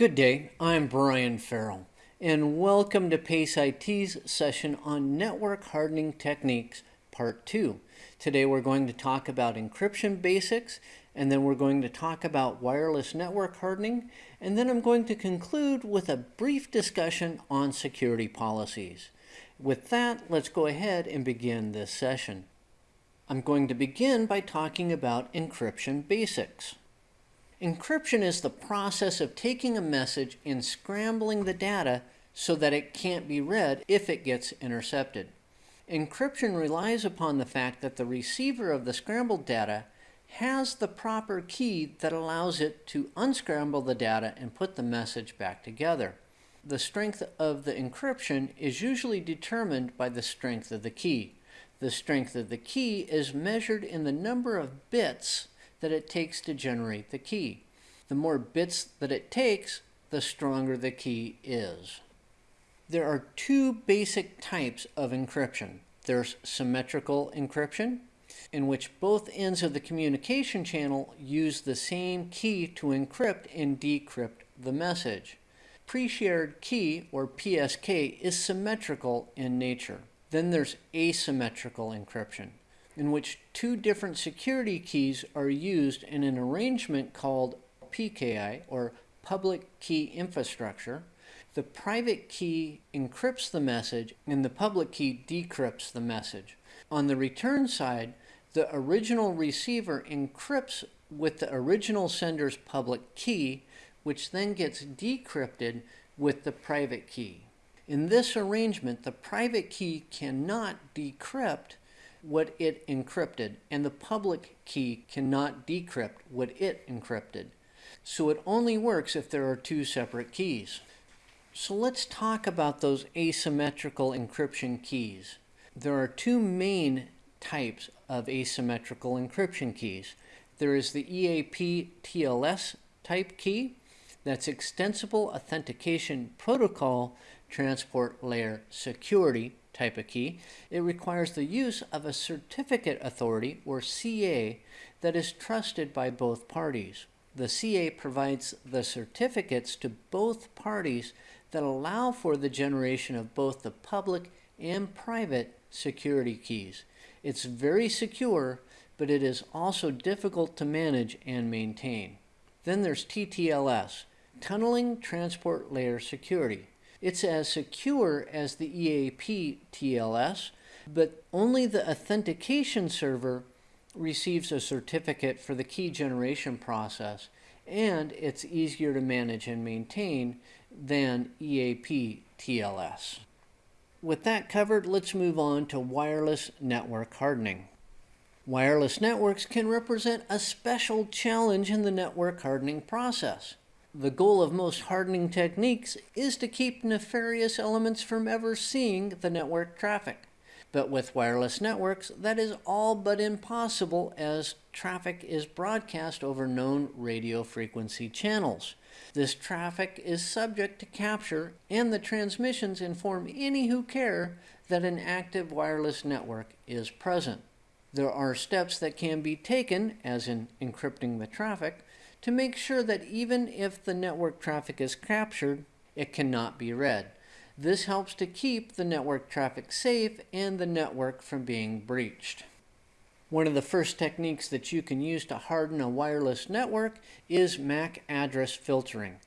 Good day, I'm Brian Farrell, and welcome to PACE IT's session on Network Hardening Techniques, Part 2. Today we're going to talk about encryption basics, and then we're going to talk about wireless network hardening, and then I'm going to conclude with a brief discussion on security policies. With that, let's go ahead and begin this session. I'm going to begin by talking about encryption basics. Encryption is the process of taking a message and scrambling the data so that it can't be read if it gets intercepted. Encryption relies upon the fact that the receiver of the scrambled data has the proper key that allows it to unscramble the data and put the message back together. The strength of the encryption is usually determined by the strength of the key. The strength of the key is measured in the number of bits that it takes to generate the key. The more bits that it takes, the stronger the key is. There are two basic types of encryption. There's symmetrical encryption, in which both ends of the communication channel use the same key to encrypt and decrypt the message. Pre-shared key, or PSK, is symmetrical in nature. Then there's asymmetrical encryption in which two different security keys are used in an arrangement called PKI, or Public Key Infrastructure. The private key encrypts the message and the public key decrypts the message. On the return side, the original receiver encrypts with the original sender's public key, which then gets decrypted with the private key. In this arrangement, the private key cannot decrypt what it encrypted, and the public key cannot decrypt what it encrypted. So it only works if there are two separate keys. So let's talk about those asymmetrical encryption keys. There are two main types of asymmetrical encryption keys. There is the EAP TLS type key, that's Extensible Authentication Protocol Transport Layer Security, type of key, it requires the use of a certificate authority, or CA, that is trusted by both parties. The CA provides the certificates to both parties that allow for the generation of both the public and private security keys. It's very secure, but it is also difficult to manage and maintain. Then there's TTLS, Tunneling Transport Layer Security. It's as secure as the EAP TLS, but only the authentication server receives a certificate for the key generation process, and it's easier to manage and maintain than EAP TLS. With that covered, let's move on to wireless network hardening. Wireless networks can represent a special challenge in the network hardening process. The goal of most hardening techniques is to keep nefarious elements from ever seeing the network traffic. But with wireless networks, that is all but impossible as traffic is broadcast over known radio frequency channels. This traffic is subject to capture, and the transmissions inform any who care that an active wireless network is present. There are steps that can be taken, as in encrypting the traffic, to make sure that even if the network traffic is captured, it cannot be read. This helps to keep the network traffic safe and the network from being breached. One of the first techniques that you can use to harden a wireless network is MAC address filtering.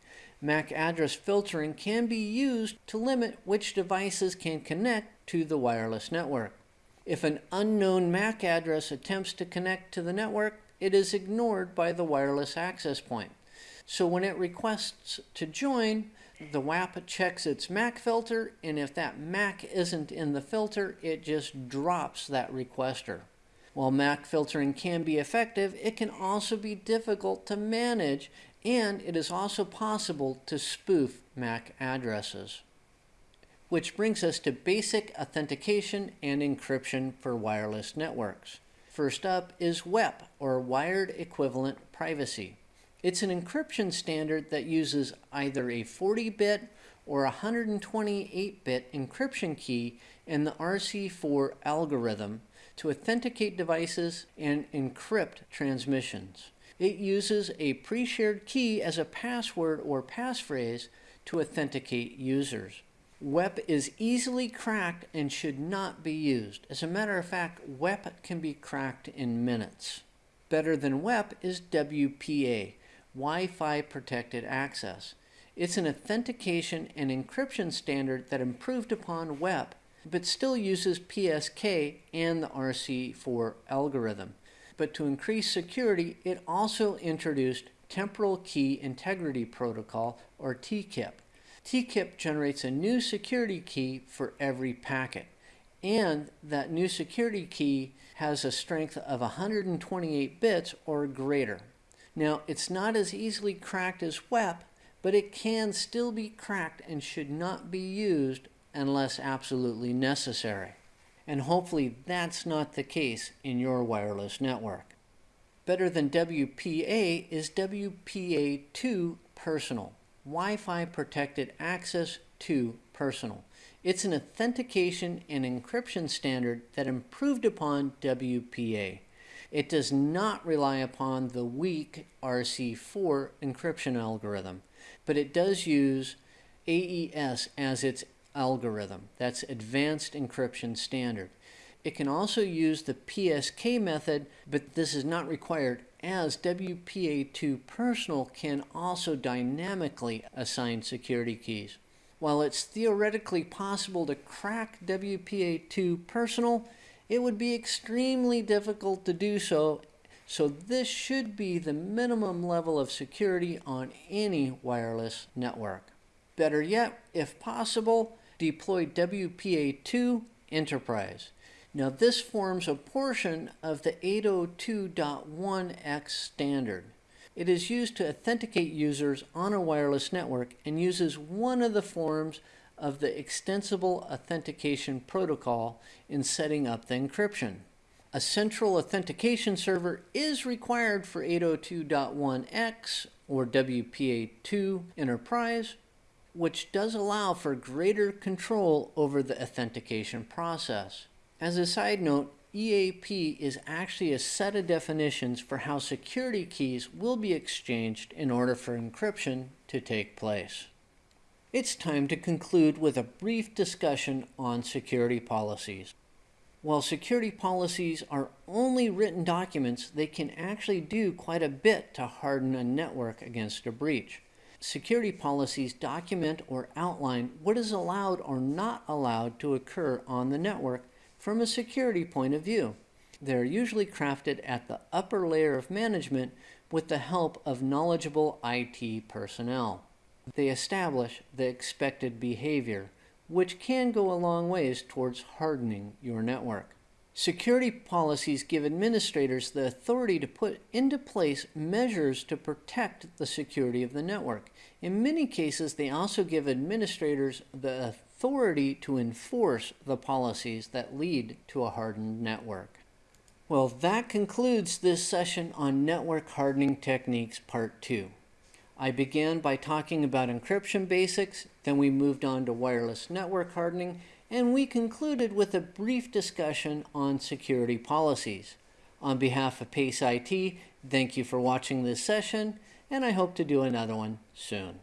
MAC address filtering can be used to limit which devices can connect to the wireless network. If an unknown MAC address attempts to connect to the network, it is ignored by the wireless access point. So when it requests to join, the WAP checks its MAC filter, and if that MAC isn't in the filter, it just drops that requester. While MAC filtering can be effective, it can also be difficult to manage, and it is also possible to spoof MAC addresses. Which brings us to basic authentication and encryption for wireless networks. First up is WEP, or Wired Equivalent Privacy. It's an encryption standard that uses either a 40-bit or 128-bit encryption key in the RC4 algorithm to authenticate devices and encrypt transmissions. It uses a pre-shared key as a password or passphrase to authenticate users. WEP is easily cracked and should not be used. As a matter of fact, WEP can be cracked in minutes. Better than WEP is WPA, Wi-Fi Protected Access. It's an authentication and encryption standard that improved upon WEP, but still uses PSK and the RC4 algorithm. But to increase security, it also introduced Temporal Key Integrity Protocol, or TKIP. TKIP generates a new security key for every packet. And that new security key has a strength of 128 bits or greater. Now, it's not as easily cracked as WEP, but it can still be cracked and should not be used unless absolutely necessary. And hopefully that's not the case in your wireless network. Better than WPA is WPA2 Personal. Wi-Fi Protected Access 2 Personal. It's an authentication and encryption standard that improved upon WPA. It does not rely upon the weak RC4 encryption algorithm, but it does use AES as its algorithm. That's Advanced Encryption Standard. It can also use the PSK method, but this is not required as WPA2 Personal can also dynamically assign security keys. While it's theoretically possible to crack WPA2 Personal, it would be extremely difficult to do so, so this should be the minimum level of security on any wireless network. Better yet, if possible, deploy WPA2 Enterprise. Now this forms a portion of the 802.1x standard. It is used to authenticate users on a wireless network and uses one of the forms of the extensible authentication protocol in setting up the encryption. A central authentication server is required for 802.1x or WPA2 Enterprise, which does allow for greater control over the authentication process. As a side note, EAP is actually a set of definitions for how security keys will be exchanged in order for encryption to take place. It's time to conclude with a brief discussion on security policies. While security policies are only written documents, they can actually do quite a bit to harden a network against a breach. Security policies document or outline what is allowed or not allowed to occur on the network from a security point of view. They're usually crafted at the upper layer of management with the help of knowledgeable IT personnel. They establish the expected behavior, which can go a long ways towards hardening your network. Security policies give administrators the authority to put into place measures to protect the security of the network. In many cases, they also give administrators the authority to enforce the policies that lead to a hardened network. Well, that concludes this session on network hardening techniques part two. I began by talking about encryption basics, then we moved on to wireless network hardening, and we concluded with a brief discussion on security policies. On behalf of PACE IT, thank you for watching this session, and I hope to do another one soon.